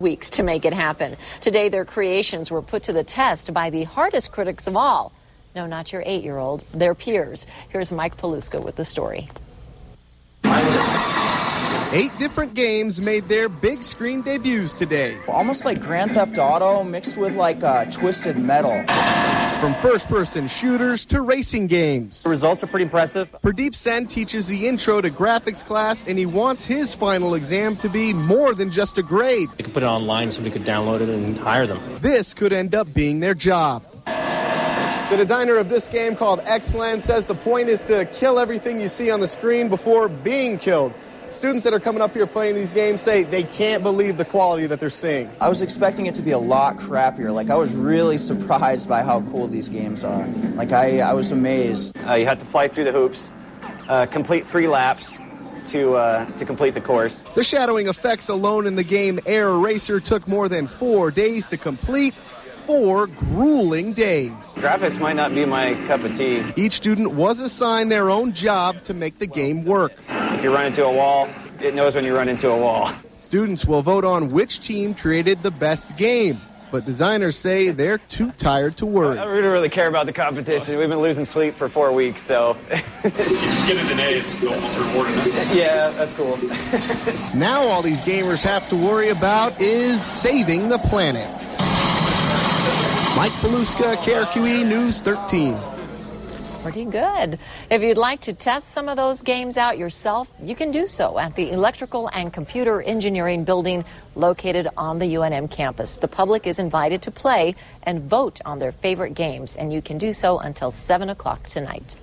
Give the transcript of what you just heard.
weeks to make it happen. Today, their creations were put to the test by the hardest critics of all. No, not your eight year old, their peers. Here's Mike Paluska with the story. Eight different games made their big screen debuts today. Almost like Grand Theft Auto mixed with like uh, Twisted Metal. From first person shooters to racing games. The results are pretty impressive. Pradeep Sen teaches the intro to graphics class, and he wants his final exam to be more than just a grade. They could put it online so we could download it and hire them. This could end up being their job. The designer of this game called X-Land says the point is to kill everything you see on the screen before being killed. Students that are coming up here playing these games say they can't believe the quality that they're seeing. I was expecting it to be a lot crappier. Like, I was really surprised by how cool these games are. Like, I, I was amazed. Uh, you have to fly through the hoops, uh, complete three laps to, uh, to complete the course. The shadowing effects alone in the game Air Racer took more than four days to complete four grueling days. Graphics might not be my cup of tea. Each student was assigned their own job to make the game work. If you run into a wall, it knows when you run into a wall. Students will vote on which team created the best game. But designers say they're too tired to worry. Uh, I don't really care about the competition. We've been losing sleep for four weeks, so. Just getting an A is almost rewarding. Yeah, that's cool. now all these gamers have to worry about is saving the planet. Mike Paluska, KRQE News 13. Pretty good. If you'd like to test some of those games out yourself, you can do so at the Electrical and Computer Engineering Building located on the UNM campus. The public is invited to play and vote on their favorite games, and you can do so until 7 o'clock tonight.